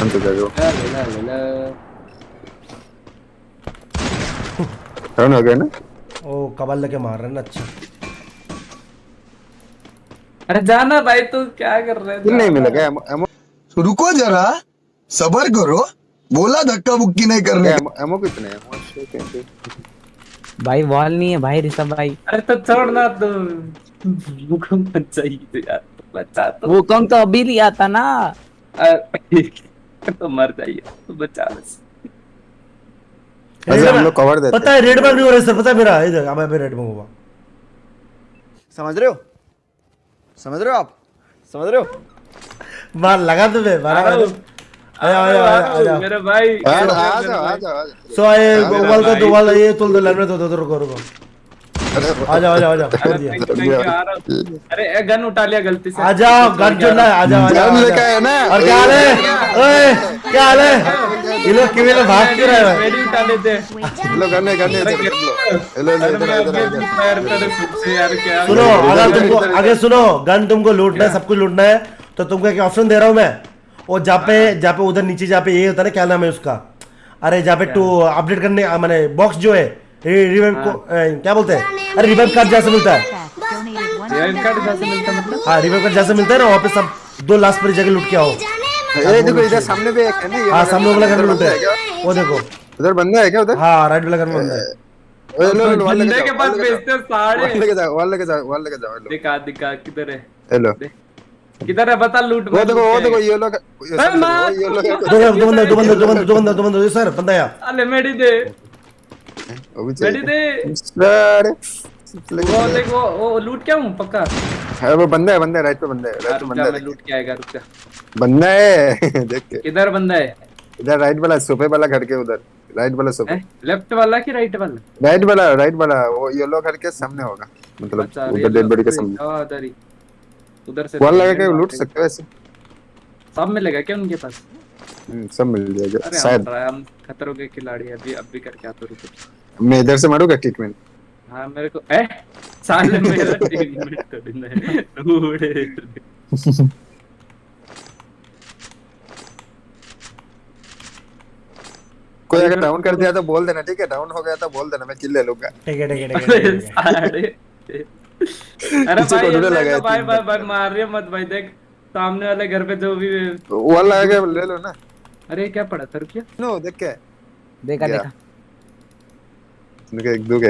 जाओ ला ला ला ला डाउन हो गया ना ओ कबल लेके मार रहे ना अच्छा अरे जाना भाई तू क्या कर रहे किल नहीं। मिला क्या एमो एमो रुको जरा सबर करो बोला धक्का बुक्की नहीं करने क्या का। एमो कितने हैं भाई वॉल नहीं है भाई ऋषभ भाई अरे तो छोड़ ना तू भूकंप चाहिए यार बचा तो कम तो अभी लिया था ना तो मर जाइए तो बचा बस अच्छा हम लोग कवर देते पता है रेड बैग नहीं हो रहा है सर पता है मेरा इधर अब मैं रेड बैग हुआ समझ रहे हो? समझ रहे हो आप? समझ रहे हो? मार लगा तुम्हें मारा रहा हूँ। आया मेरे भाई। हैं आ मेरे आ भाई। सो आए वाल का। दो वाल ये तुल दो लाइन में दो दो रुको रुको। अरे आ जाओ आ जाओ आ जाओ कर अरे रहा हूँ। अरे गन उठा लिया गलती से। आ जाओ गन जो ना आ जाओ आ जाओ गन आ लेके। आया ना। और क्या है? ओए क्या हाल है? ये लोग किਵੇਂ भाग क्यों रहे हैं? मेडी उठा लेते है है इधर। लो लो लो इधर मैं इधर। अभी इधर फायर करे खुद से यार क्या सुनो अगर तुमको आगे सुनो गन तुमको लूटना है सब कुछ लूटना है तो तुमको एक ऑप्शन दे रहा हूँ मैं? और जहाँ पे जहाँ पे उधर नीचे जहाँ पे ये होता है ना क्या नाम है उसका? अरे जहाँ पे टू अपडेट करने माने बॉक्स जो है रिवाइव को ए, क्या बोलते हैं? अरे रिवाइव कार्ड जैसे मिलता है। रिवाइव कार्ड जैसे मिलता मतलब? हाँ रिवाइव कार्ड जैसे मिलता है ना वहाँ पे सब दो लास्ट पर जगह लूट के आओ। ये देखो इधर सामने भी एक है ना ये हाँ सामने वाला घर में बंदा है वो देखो। उधर बंदा है क्या उधर? हाँ राइट वाला घर में बंदा है। बंदे के पास भेजते जाओ लेके जाओ वॉल लेके जाओ वॉल लेके जाओ दिखा दिखा किधर है? हेलो। किधर है बता लूट वो देखो वो देखो ये लोग ये लोग दो बंदे दो बंदे दो बंदे दो बंदे दो बंदे सर बंदा अरे मेडी दे। मेडी दे। सर। वो देख वो वो लूट क्या हूँ पक्का? है वो बंदा है बंदा है राइट पे बंदा है राइट पे बंदा है। लूट के आएगा रुक जा। बंदा है। देख के। किधर बंदा है? इधर राइट वाला सोफे वाला घर के उधर। राइट वाला सोफे। लेफ़्ट वाला कि राइट वाला? राइट वाला राइट वाला। वो येलो घर के सामने होगा। मतलब अच्छा उधर डेड बॉडी के सामने। हाँ, उधर ही। उधर से वॉल लगा के लूट सकते हो ऐसे। सब मिलेगा क्या उनके पास? हम्म, सब मिल जाएगा शायद। हम खतरों के खिलाड़ी हैं, अभी अभी करके आते रुको। मैं इधर से मारूँगा ट्रीटमेंट हाँ मेरे को ए साले मेरा तीन मिनट थोड़ी ना है। कोई अगर डाउन कर दिया तो बोल देना ठीक है? डाउन हो गया तो बोल देना मैं किल ले लूँगा। ठीक है ठीक है ठीक है, अरे भाई तो भाई भाई भाई मार रहे मत भाई देख सामने वाले घर पे जो भी वाला लगा ले लो ना। अरे क्या पड़ा सर क्या नो देख के। देखा देखा। देखा एक दो के